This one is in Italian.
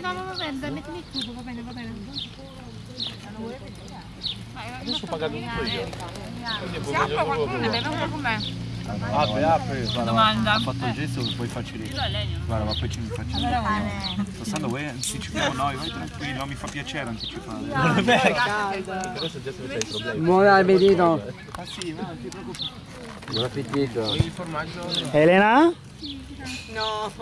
No, no, va bene, dai, mettimi il tubo, va bene, va bene. Adesso ho pagato tutto io. Si apre qualcuno solo- ne con me? Ah, apri, apri. Guarda, Domanda. Ho fatto il gesto che poi faccio lì. Guarda, ma poi ci facciamo. Passando voi anticipiamo noi, vai tranquillo, mi fa piacere anticipare. Adesso già se ne sai sei problemi. Buon appetito. Ah sì, no, non ti preoccupare. Buon appetito. Il formaggio Elena? No.